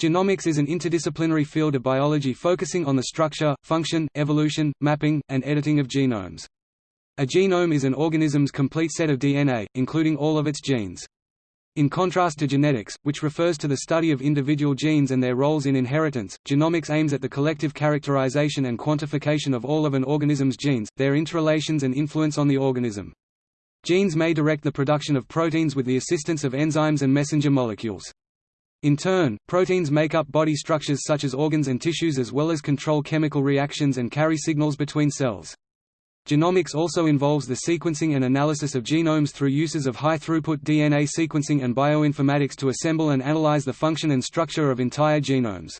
Genomics is an interdisciplinary field of biology focusing on the structure, function, evolution, mapping, and editing of genomes. A genome is an organism's complete set of DNA, including all of its genes. In contrast to genetics, which refers to the study of individual genes and their roles in inheritance, genomics aims at the collective characterization and quantification of all of an organism's genes, their interrelations and influence on the organism. Genes may direct the production of proteins with the assistance of enzymes and messenger molecules. In turn, proteins make up body structures such as organs and tissues as well as control chemical reactions and carry signals between cells. Genomics also involves the sequencing and analysis of genomes through uses of high-throughput DNA sequencing and bioinformatics to assemble and analyze the function and structure of entire genomes.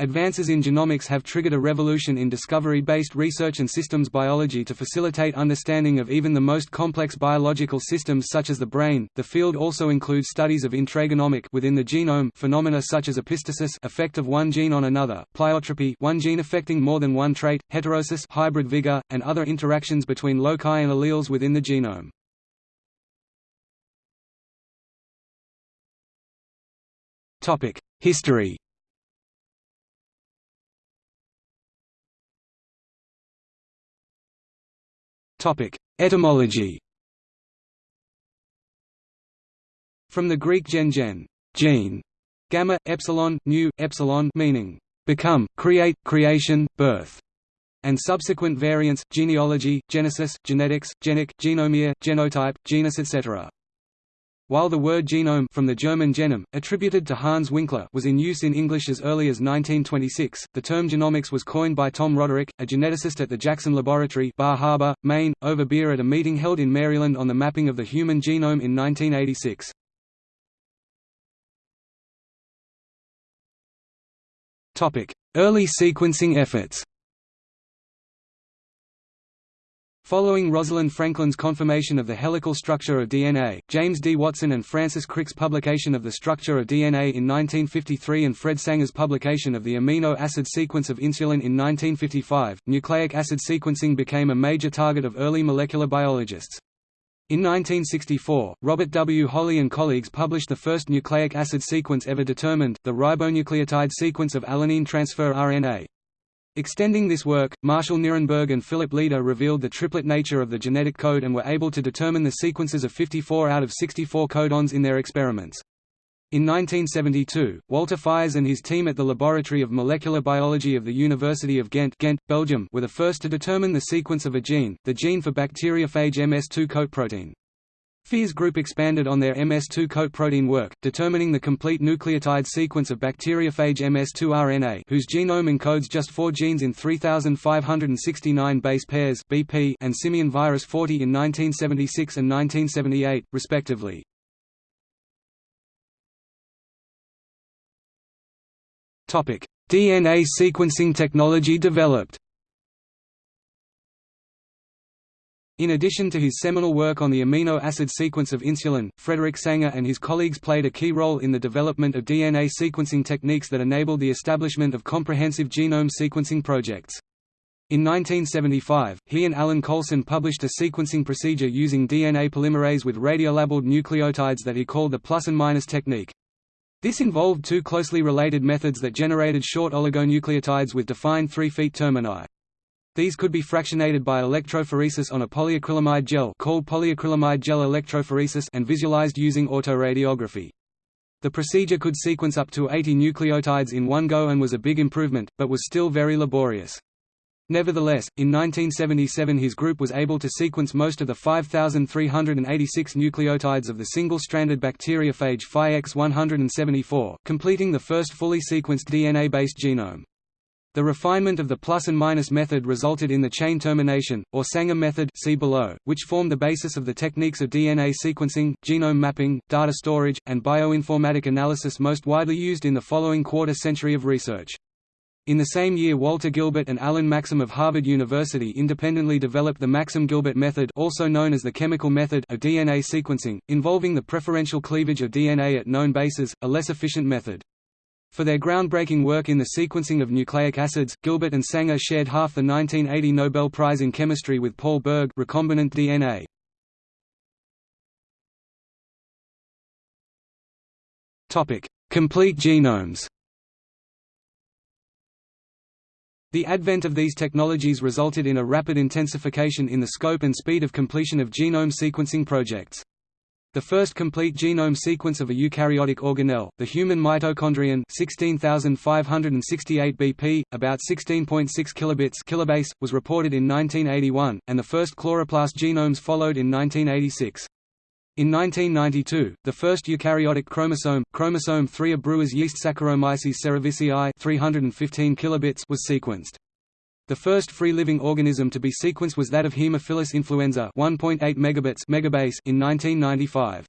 Advances in genomics have triggered a revolution in discovery-based research and systems biology to facilitate understanding of even the most complex biological systems such as the brain. The field also includes studies of intragenomic within the genome phenomena such as epistasis effect of one gene on another, pleiotropy one gene affecting more than one trait, heterosis hybrid vigor, and other interactions between loci and alleles within the genome. Topic: History Topic: Etymology. From the Greek gen gen, gene, gamma epsilon nu epsilon meaning become, create, creation, birth, and subsequent variants genealogy, genesis, genetics, genic, genomia, genotype, genus etc. While the word genome from the German genom, attributed to Hans Winkler was in use in English as early as 1926, the term genomics was coined by Tom Roderick, a geneticist at the Jackson Laboratory Bar Harbor, Maine, over beer at a meeting held in Maryland on the mapping of the human genome in 1986. Early sequencing efforts Following Rosalind Franklin's confirmation of the helical structure of DNA, James D. Watson and Francis Crick's publication of the structure of DNA in 1953 and Fred Sanger's publication of the amino acid sequence of insulin in 1955, nucleic acid sequencing became a major target of early molecular biologists. In 1964, Robert W. Holley and colleagues published the first nucleic acid sequence ever determined, the ribonucleotide sequence of alanine transfer RNA. Extending this work, Marshall Nirenberg and Philip Leder revealed the triplet nature of the genetic code and were able to determine the sequences of 54 out of 64 codons in their experiments. In 1972, Walter Fiers and his team at the Laboratory of Molecular Biology of the University of Ghent, Ghent Belgium were the first to determine the sequence of a gene, the gene for bacteriophage MS2 coat protein. Fiers group expanded on their MS2 coat protein work, determining the complete nucleotide sequence of bacteriophage MS2 RNA whose genome encodes just four genes in 3,569 base pairs BP and simian virus 40 in 1976 and 1978, respectively. DNA sequencing technology developed In addition to his seminal work on the amino acid sequence of insulin, Frederick Sanger and his colleagues played a key role in the development of DNA sequencing techniques that enabled the establishment of comprehensive genome sequencing projects. In 1975, he and Alan Coulson published a sequencing procedure using DNA polymerase with radiolabeled nucleotides that he called the plus and minus technique. This involved two closely related methods that generated short oligonucleotides with defined three feet termini. These could be fractionated by electrophoresis on a polyacrylamide gel called polyacrylamide gel electrophoresis and visualized using autoradiography. The procedure could sequence up to 80 nucleotides in one go and was a big improvement, but was still very laborious. Nevertheless, in 1977 his group was able to sequence most of the 5,386 nucleotides of the single-stranded bacteriophage Phi-X174, completing the first fully sequenced DNA-based genome. The refinement of the plus and minus method resulted in the chain termination, or Sanger method see below, which formed the basis of the techniques of DNA sequencing, genome mapping, data storage, and bioinformatic analysis most widely used in the following quarter century of research. In the same year Walter Gilbert and Alan Maxam of Harvard University independently developed the Maxam-Gilbert method also known as the chemical method of DNA sequencing, involving the preferential cleavage of DNA at known bases, a less efficient method. For their groundbreaking work in the sequencing of nucleic acids, Gilbert and Sanger shared half the 1980 Nobel Prize in Chemistry with Paul Berg recombinant DNA. Topic: Complete genomes. The advent of these technologies resulted in a rapid intensification in the scope and speed of completion of genome sequencing projects. The first complete genome sequence of a eukaryotic organelle, the human mitochondrion 16568 BP, about 16.6 kilobits kilobase, was reported in 1981, and the first chloroplast genomes followed in 1986. In 1992, the first eukaryotic chromosome, chromosome 3 of Brewer's yeast Saccharomyces cerevisiae 315 kilobits was sequenced. The first free-living organism to be sequenced was that of Haemophilus influenzae 1.8 megabits megabase in 1995.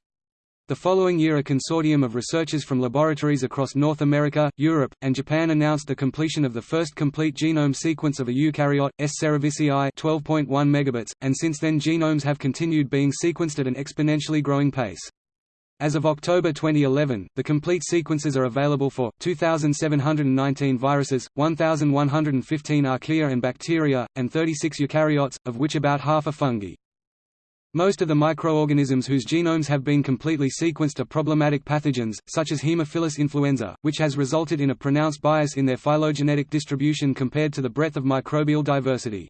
The following year a consortium of researchers from laboratories across North America, Europe, and Japan announced the completion of the first complete genome sequence of a eukaryote, S. cerevisiae 12.1 megabits, and since then genomes have continued being sequenced at an exponentially growing pace. As of October 2011, the complete sequences are available for 2,719 viruses, 1,115 archaea and bacteria, and 36 eukaryotes, of which about half are fungi. Most of the microorganisms whose genomes have been completely sequenced are problematic pathogens, such as Haemophilus influenzae, which has resulted in a pronounced bias in their phylogenetic distribution compared to the breadth of microbial diversity.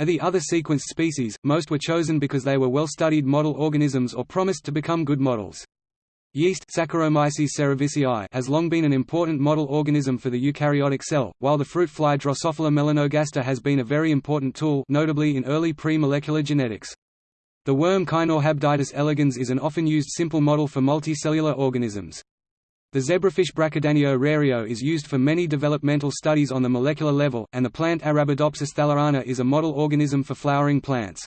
Of the other sequenced species, most were chosen because they were well-studied model organisms or promised to become good models. Yeast Saccharomyces cerevisiae has long been an important model organism for the eukaryotic cell, while the fruit fly Drosophila melanogaster has been a very important tool notably in early pre-molecular genetics. The worm Caenorhabditis elegans is an often used simple model for multicellular organisms. The zebrafish Brachydanio rerio is used for many developmental studies on the molecular level, and the plant Arabidopsis thaliana is a model organism for flowering plants.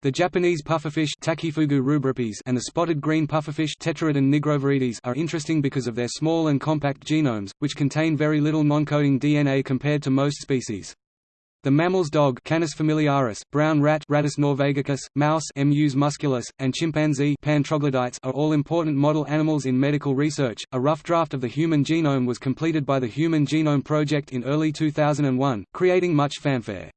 The Japanese pufferfish rubripes and the spotted green pufferfish Tetraodon are interesting because of their small and compact genomes, which contain very little non-coding DNA compared to most species. The mammals dog Canis familiaris, brown rat Rattus norvegicus, mouse Mus musculus, and chimpanzee Pan troglodytes are all important model animals in medical research. A rough draft of the human genome was completed by the Human Genome Project in early 2001, creating much fanfare.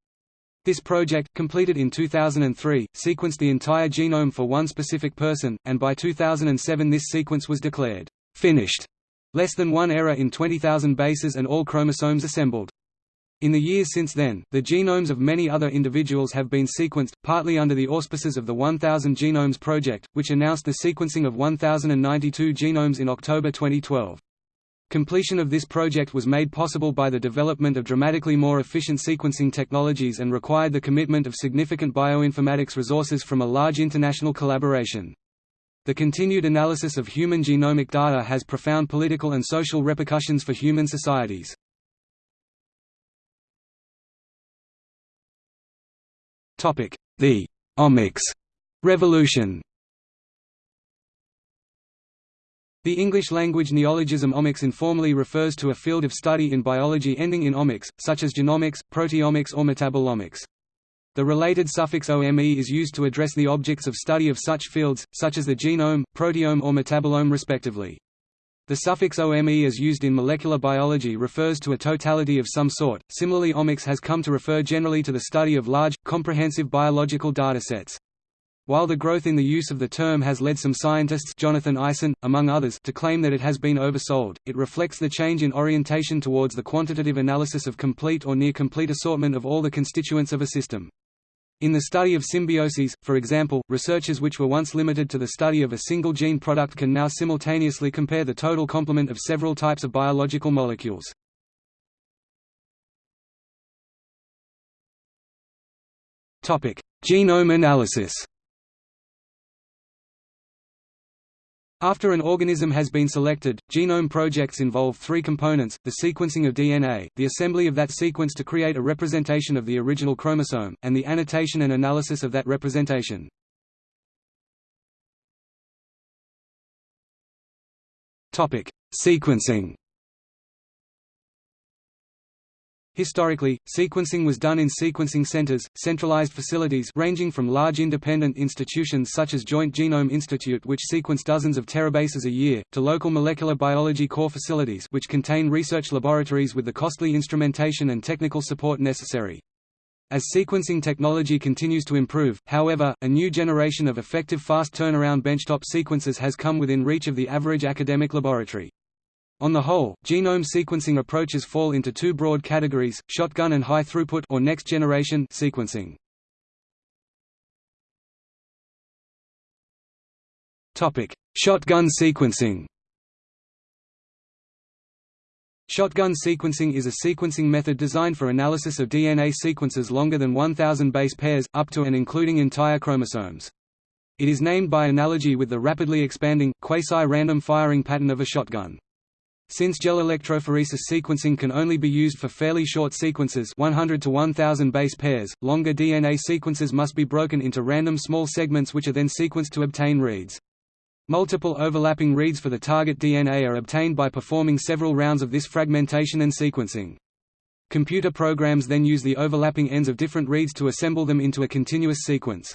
This project, completed in 2003, sequenced the entire genome for one specific person, and by 2007 this sequence was declared finished. Less than one error in 20,000 bases and all chromosomes assembled. In the years since then, the genomes of many other individuals have been sequenced, partly under the auspices of the 1000 Genomes Project, which announced the sequencing of 1092 genomes in October 2012. Completion of this project was made possible by the development of dramatically more efficient sequencing technologies and required the commitment of significant bioinformatics resources from a large international collaboration. The continued analysis of human genomic data has profound political and social repercussions for human societies. The «omics» revolution The English-language neologism omics informally refers to a field of study in biology ending in omics, such as genomics, proteomics or metabolomics. The related suffix ome is used to address the objects of study of such fields, such as the genome, proteome or metabolome respectively. The suffix ome as used in molecular biology refers to a totality of some sort. Similarly, omics has come to refer generally to the study of large, comprehensive biological datasets. While the growth in the use of the term has led some scientists Jonathan Eisen, among others, to claim that it has been oversold, it reflects the change in orientation towards the quantitative analysis of complete or near-complete assortment of all the constituents of a system. In the study of symbioses, for example, researchers which were once limited to the study of a single gene product can now simultaneously compare the total complement of several types of biological molecules. Genome analysis After an organism has been selected, genome projects involve three components, the sequencing of DNA, the assembly of that sequence to create a representation of the original chromosome, and the annotation and analysis of that representation. Sequencing Historically, sequencing was done in sequencing centers, centralized facilities ranging from large independent institutions such as Joint Genome Institute which sequence dozens of terabases a year, to local molecular biology core facilities which contain research laboratories with the costly instrumentation and technical support necessary. As sequencing technology continues to improve, however, a new generation of effective fast turnaround benchtop sequencers has come within reach of the average academic laboratory. On the whole, genome sequencing approaches fall into two broad categories, shotgun and high throughput or next generation sequencing. Topic: Shotgun sequencing. Shotgun sequencing is a sequencing method designed for analysis of DNA sequences longer than 1000 base pairs, up to and including entire chromosomes. It is named by analogy with the rapidly expanding, quasi-random firing pattern of a shotgun. Since gel electrophoresis sequencing can only be used for fairly short sequences 100 to 1000 base pairs, longer DNA sequences must be broken into random small segments which are then sequenced to obtain reads. Multiple overlapping reads for the target DNA are obtained by performing several rounds of this fragmentation and sequencing. Computer programs then use the overlapping ends of different reads to assemble them into a continuous sequence.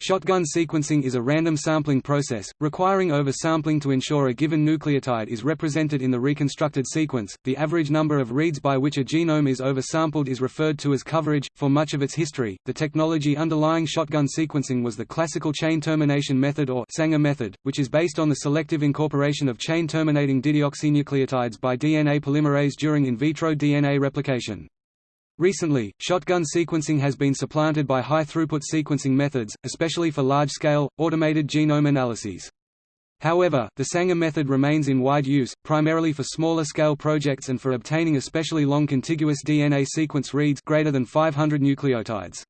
Shotgun sequencing is a random sampling process, requiring oversampling to ensure a given nucleotide is represented in the reconstructed sequence. The average number of reads by which a genome is oversampled is referred to as coverage. For much of its history, the technology underlying shotgun sequencing was the classical chain termination method or Sanger method, which is based on the selective incorporation of chain terminating dideoxynucleotides by DNA polymerase during in vitro DNA replication. Recently, shotgun sequencing has been supplanted by high-throughput sequencing methods, especially for large-scale, automated genome analyses. However, the Sanger method remains in wide use, primarily for smaller-scale projects and for obtaining especially long contiguous DNA sequence reads greater than 500 nucleotides.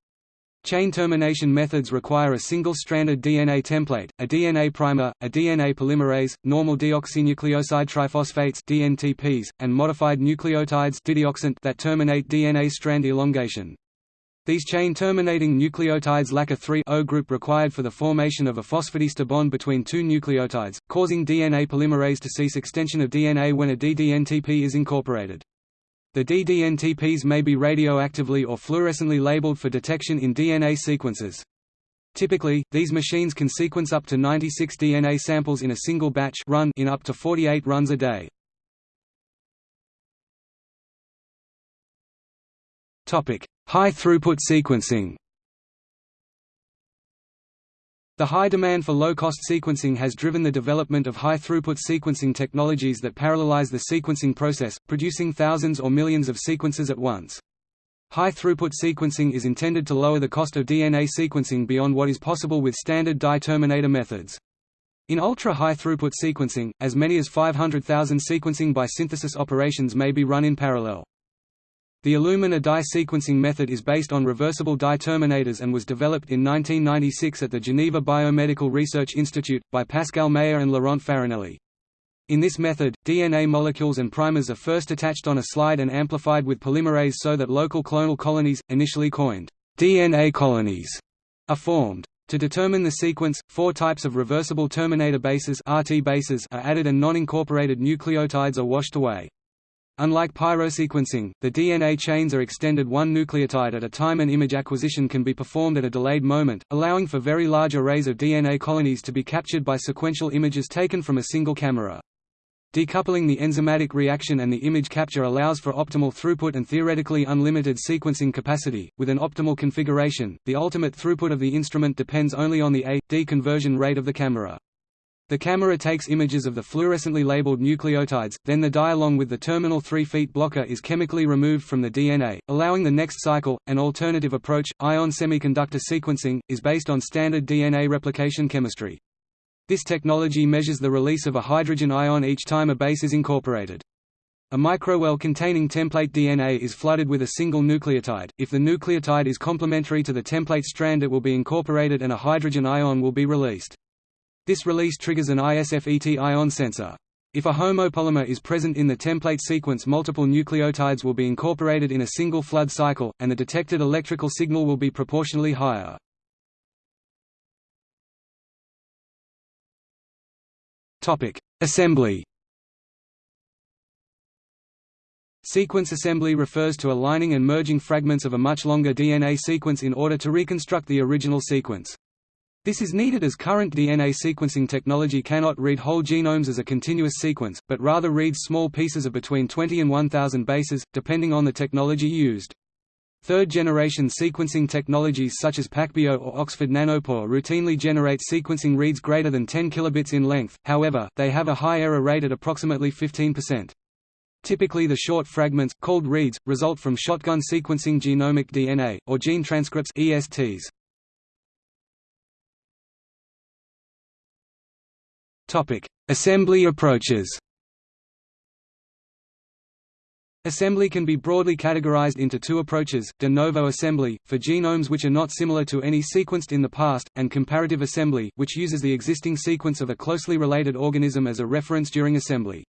Chain termination methods require a single-stranded DNA template, a DNA primer, a DNA polymerase, normal deoxynucleoside triphosphates DNTPs, and modified nucleotides that terminate DNA strand elongation. These chain-terminating nucleotides lack a 3-O group required for the formation of a phosphodiester bond between two nucleotides, causing DNA polymerase to cease extension of DNA when a ddNTP is incorporated. The ddNTPs may be radioactively or fluorescently labeled for detection in DNA sequences. Typically, these machines can sequence up to 96 DNA samples in a single batch run in up to 48 runs a day. High-throughput sequencing the high demand for low-cost sequencing has driven the development of high-throughput sequencing technologies that parallelize the sequencing process, producing thousands or millions of sequences at once. High-throughput sequencing is intended to lower the cost of DNA sequencing beyond what is possible with standard dye terminator methods. In ultra-high throughput sequencing, as many as 500,000 sequencing by synthesis operations may be run in parallel. The Illumina dye sequencing method is based on reversible dye terminators and was developed in 1996 at the Geneva Biomedical Research Institute, by Pascal Mayer and Laurent Farinelli. In this method, DNA molecules and primers are first attached on a slide and amplified with polymerase so that local clonal colonies, initially coined DNA colonies, are formed. To determine the sequence, four types of reversible terminator bases, RT bases are added and non-incorporated nucleotides are washed away. Unlike pyrosequencing, the DNA chains are extended one nucleotide at a time and image acquisition can be performed at a delayed moment, allowing for very large arrays of DNA colonies to be captured by sequential images taken from a single camera. Decoupling the enzymatic reaction and the image capture allows for optimal throughput and theoretically unlimited sequencing capacity. With an optimal configuration, the ultimate throughput of the instrument depends only on the A-D conversion rate of the camera. The camera takes images of the fluorescently labeled nucleotides, then the dye along with the terminal three feet blocker is chemically removed from the DNA, allowing the next cycle. An alternative approach, ion semiconductor sequencing, is based on standard DNA replication chemistry. This technology measures the release of a hydrogen ion each time a base is incorporated. A microwell containing template DNA is flooded with a single nucleotide. If the nucleotide is complementary to the template strand it will be incorporated and a hydrogen ion will be released. This release triggers an ISFET ion sensor. If a homopolymer is present in the template sequence multiple nucleotides will be incorporated in a single flood cycle, and the detected electrical signal will be proportionally higher. Assembly Sequence assembly refers to aligning and merging fragments of a much longer DNA sequence in order to reconstruct the original sequence. This is needed as current DNA sequencing technology cannot read whole genomes as a continuous sequence, but rather reads small pieces of between 20 and 1000 bases, depending on the technology used. Third-generation sequencing technologies such as PacBio or Oxford Nanopore routinely generate sequencing reads greater than 10 kilobits in length, however, they have a high error rate at approximately 15%. Typically the short fragments, called reads, result from shotgun sequencing genomic DNA, or gene transcripts ESTs. Assembly approaches Assembly can be broadly categorized into two approaches, de novo assembly, for genomes which are not similar to any sequenced in the past, and comparative assembly, which uses the existing sequence of a closely related organism as a reference during assembly.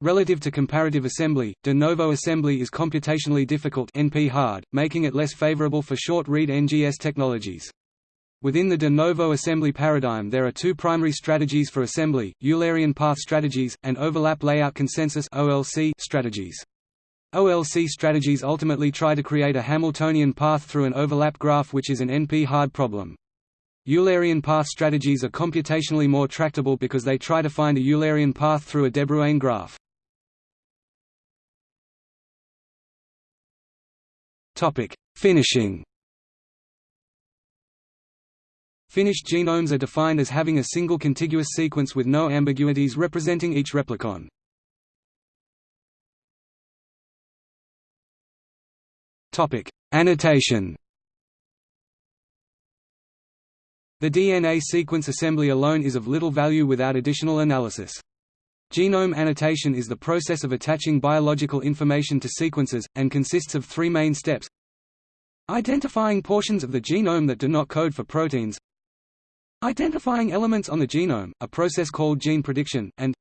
Relative to comparative assembly, de novo assembly is computationally difficult NP-hard, making it less favorable for short-read NGS technologies. Within the de novo assembly paradigm there are two primary strategies for assembly, Eulerian path strategies, and overlap layout consensus strategies. OLC strategies ultimately try to create a Hamiltonian path through an overlap graph which is an NP-hard problem. Eulerian path strategies are computationally more tractable because they try to find a Eulerian path through a de graph. Finishing Finished genomes are defined as having a single contiguous sequence with no ambiguities representing each replicon. Topic: Annotation. The DNA sequence assembly alone is of little value without additional analysis. Genome annotation is the process of attaching biological information to sequences, and consists of three main steps Identifying portions of the genome that do not code for proteins Identifying elements on the genome, a process called gene prediction, and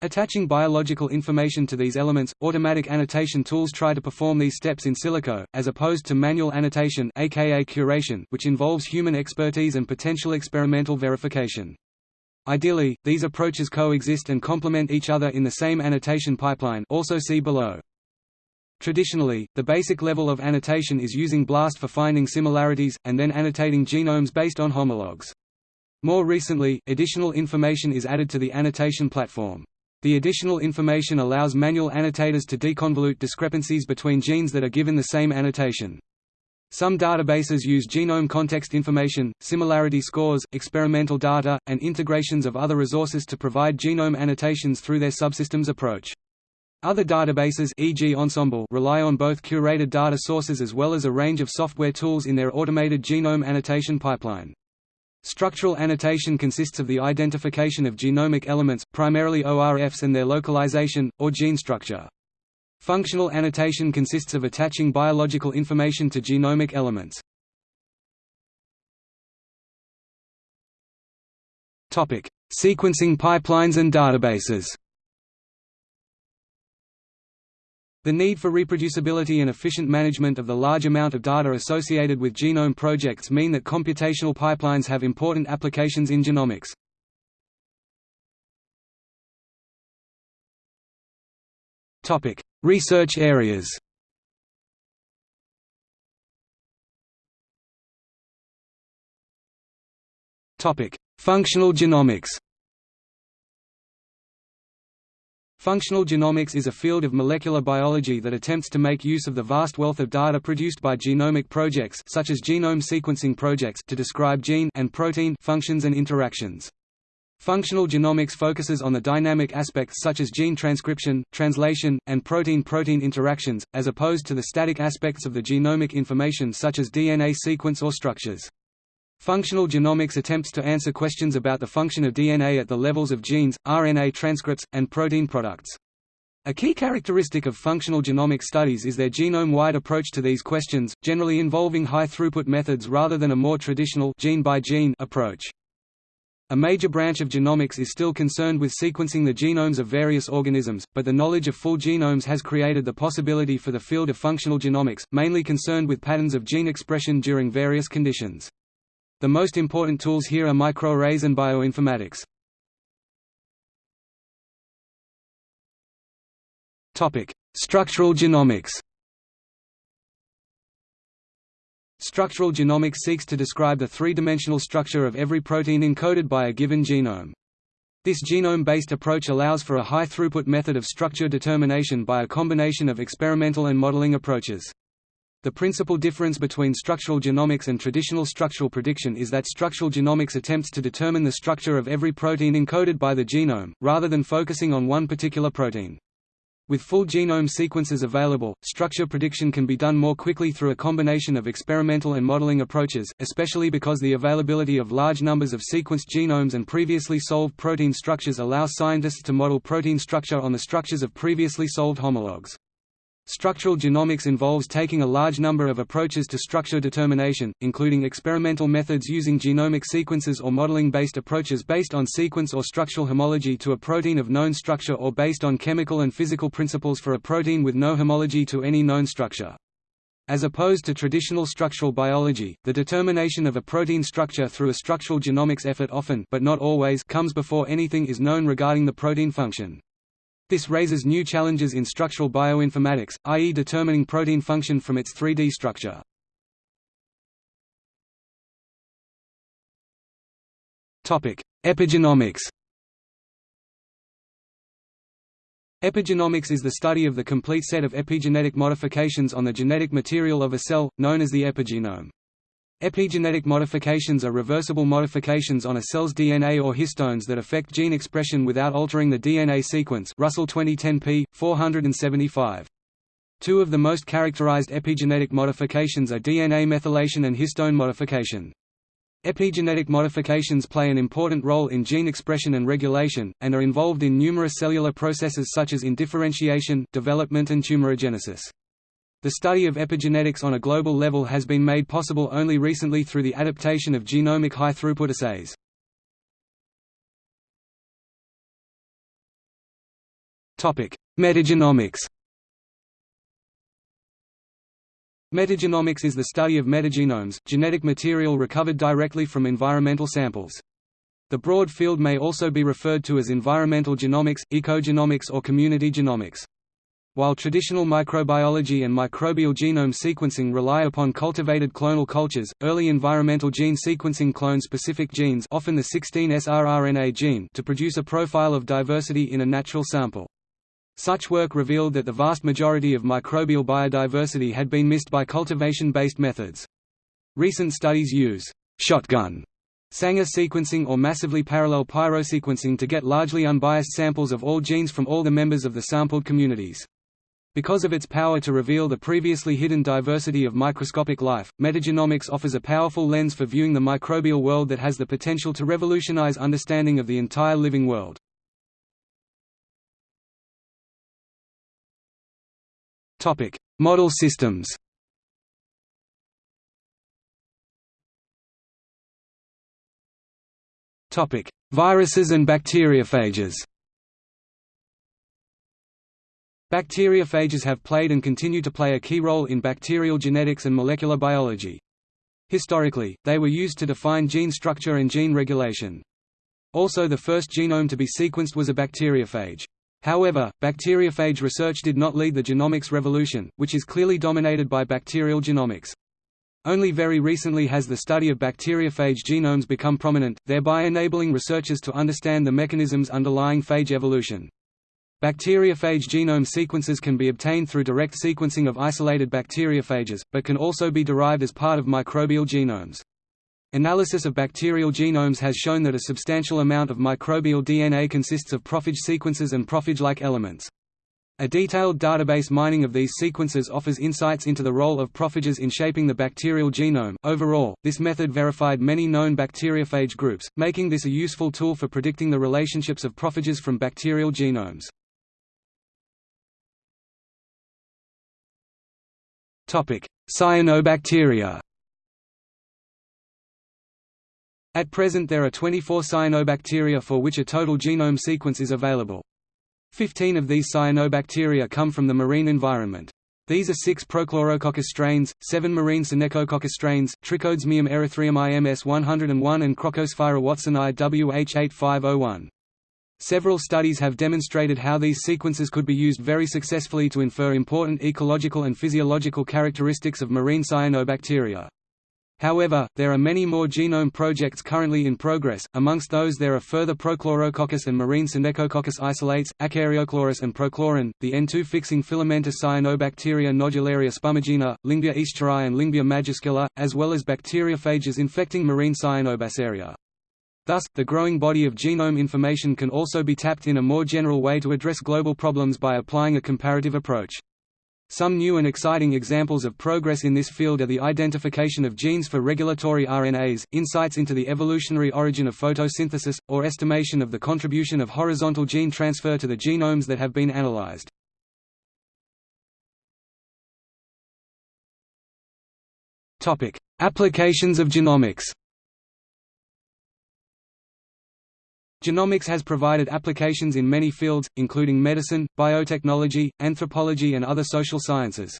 Attaching biological information to these elements, automatic annotation tools try to perform these steps in silico, as opposed to manual annotation aka curation, which involves human expertise and potential experimental verification. Ideally, these approaches coexist and complement each other in the same annotation pipeline also see below. Traditionally, the basic level of annotation is using BLAST for finding similarities, and then annotating genomes based on homologs. More recently, additional information is added to the annotation platform. The additional information allows manual annotators to deconvolute discrepancies between genes that are given the same annotation. Some databases use genome context information, similarity scores, experimental data, and integrations of other resources to provide genome annotations through their subsystems approach. Other databases e.g. Ensembl rely on both curated data sources as well as a range of software tools in their automated genome annotation pipeline. Structural annotation consists of the identification of genomic elements, primarily ORFs and their localization, or gene structure. Functional annotation consists of attaching biological information to genomic elements. Sequencing pipelines and databases The need for reproducibility and efficient management of the large amount of data associated with genome projects mean that computational pipelines have important applications in genomics. Topic: Research areas Topic: Functional genomics Functional genomics is a field of molecular biology that attempts to make use of the vast wealth of data produced by genomic projects such as genome sequencing projects to describe gene and protein functions and interactions. Functional genomics focuses on the dynamic aspects such as gene transcription, translation, and protein-protein interactions, as opposed to the static aspects of the genomic information such as DNA sequence or structures. Functional genomics attempts to answer questions about the function of DNA at the levels of genes, RNA transcripts, and protein products. A key characteristic of functional genomic studies is their genome-wide approach to these questions, generally involving high-throughput methods rather than a more traditional gene-by-gene -gene approach. A major branch of genomics is still concerned with sequencing the genomes of various organisms, but the knowledge of full genomes has created the possibility for the field of functional genomics, mainly concerned with patterns of gene expression during various conditions. The most important tools here are microarrays and bioinformatics. Topic: Structural genomics. Structural genomics seeks to describe the three-dimensional structure of every protein encoded by a given genome. This genome-based approach allows for a high-throughput method of structure determination by a combination of experimental and modeling approaches. The principal difference between structural genomics and traditional structural prediction is that structural genomics attempts to determine the structure of every protein encoded by the genome, rather than focusing on one particular protein. With full genome sequences available, structure prediction can be done more quickly through a combination of experimental and modeling approaches, especially because the availability of large numbers of sequenced genomes and previously solved protein structures allows scientists to model protein structure on the structures of previously solved homologs. Structural genomics involves taking a large number of approaches to structure determination, including experimental methods using genomic sequences or modeling-based approaches based on sequence or structural homology to a protein of known structure or based on chemical and physical principles for a protein with no homology to any known structure. As opposed to traditional structural biology, the determination of a protein structure through a structural genomics effort often but not always comes before anything is known regarding the protein function. This raises new challenges in structural bioinformatics, i.e. determining protein function from its 3D structure. Epigenomics Epigenomics is the study of the complete set of epigenetic modifications on the genetic material of a cell, known as the epigenome. Epigenetic modifications are reversible modifications on a cell's DNA or histones that affect gene expression without altering the DNA sequence Russell 2010 p. 475. Two of the most characterized epigenetic modifications are DNA methylation and histone modification. Epigenetic modifications play an important role in gene expression and regulation, and are involved in numerous cellular processes such as in differentiation, development and tumorigenesis. The study of epigenetics on a global level has been made possible only recently through the adaptation of genomic high-throughput assays. Metagenomics Metagenomics is the study of metagenomes, genetic material recovered directly from environmental samples. The broad field may also be referred to as environmental genomics, ecogenomics or community genomics. While traditional microbiology and microbial genome sequencing rely upon cultivated clonal cultures, early environmental gene sequencing clone specific genes often the 16S rRNA gene to produce a profile of diversity in a natural sample. Such work revealed that the vast majority of microbial biodiversity had been missed by cultivation-based methods. Recent studies use shotgun Sanger sequencing or massively parallel pyrosequencing to get largely unbiased samples of all genes from all the members of the sampled communities. Because of its power to reveal the previously hidden diversity of microscopic life, metagenomics offers a powerful lens for viewing the microbial world that has the potential to revolutionize understanding of the entire living world. Topic: Model systems Topic: Viruses and bacteriophages Bacteriophages have played and continue to play a key role in bacterial genetics and molecular biology. Historically, they were used to define gene structure and gene regulation. Also the first genome to be sequenced was a bacteriophage. However, bacteriophage research did not lead the genomics revolution, which is clearly dominated by bacterial genomics. Only very recently has the study of bacteriophage genomes become prominent, thereby enabling researchers to understand the mechanisms underlying phage evolution. Bacteriophage genome sequences can be obtained through direct sequencing of isolated bacteriophages, but can also be derived as part of microbial genomes. Analysis of bacterial genomes has shown that a substantial amount of microbial DNA consists of prophage sequences and prophage-like elements. A detailed database mining of these sequences offers insights into the role of prophages in shaping the bacterial genome. Overall, this method verified many known bacteriophage groups, making this a useful tool for predicting the relationships of prophages from bacterial genomes. Cyanobacteria At present there are 24 cyanobacteria for which a total genome sequence is available. Fifteen of these cyanobacteria come from the marine environment. These are six Prochlorococcus strains, seven marine Synechococcus strains, Trichodesmium erythraeum IMS 101 and Crocosphaera watsonii WH8501. Several studies have demonstrated how these sequences could be used very successfully to infer important ecological and physiological characteristics of marine cyanobacteria. However, there are many more genome projects currently in progress, amongst those there are further Prochlorococcus and marine Synechococcus isolates, Acaryochloris and Prochloron, the N2 fixing filamentous cyanobacteria nodularia spumigena, Lyngbya escheri and Lyngbya majuscula, as well as bacteriophages infecting marine Cyanobacteria. Thus, the growing body of genome information can also be tapped in a more general way to address global problems by applying a comparative approach. Some new and exciting examples of progress in this field are the identification of genes for regulatory RNAs, insights into the evolutionary origin of photosynthesis, or estimation of the contribution of horizontal gene transfer to the genomes that have been analyzed. Applications of genomics Genomics has provided applications in many fields, including medicine, biotechnology, anthropology and other social sciences.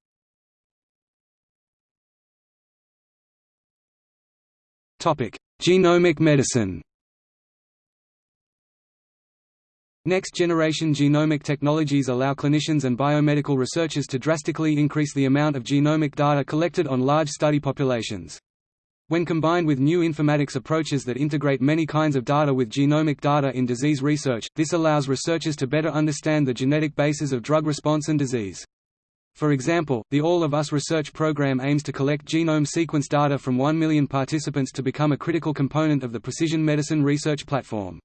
Genomic medicine Next-generation genomic technologies allow clinicians and biomedical researchers to drastically increase the amount of genomic data collected on large study populations. When combined with new informatics approaches that integrate many kinds of data with genomic data in disease research, this allows researchers to better understand the genetic basis of drug response and disease. For example, the All of Us research program aims to collect genome sequence data from 1 million participants to become a critical component of the precision medicine research platform.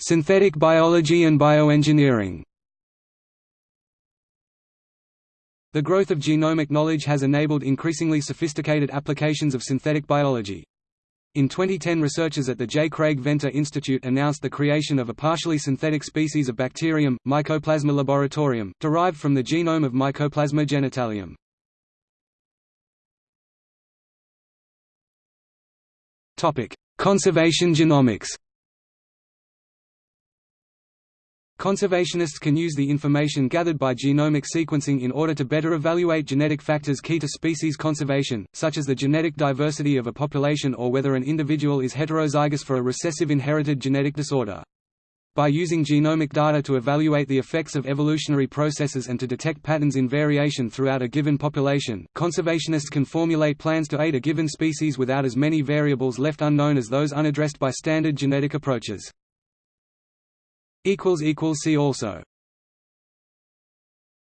Synthetic biology and bioengineering The growth of genomic knowledge has enabled increasingly sophisticated applications of synthetic biology. In 2010 researchers at the J. Craig Venter Institute announced the creation of a partially synthetic species of bacterium, Mycoplasma laboratorium, derived from the genome of Mycoplasma genitalium. Conservation genomics Conservationists can use the information gathered by genomic sequencing in order to better evaluate genetic factors key to species conservation, such as the genetic diversity of a population or whether an individual is heterozygous for a recessive inherited genetic disorder. By using genomic data to evaluate the effects of evolutionary processes and to detect patterns in variation throughout a given population, conservationists can formulate plans to aid a given species without as many variables left unknown as those unaddressed by standard genetic approaches. See also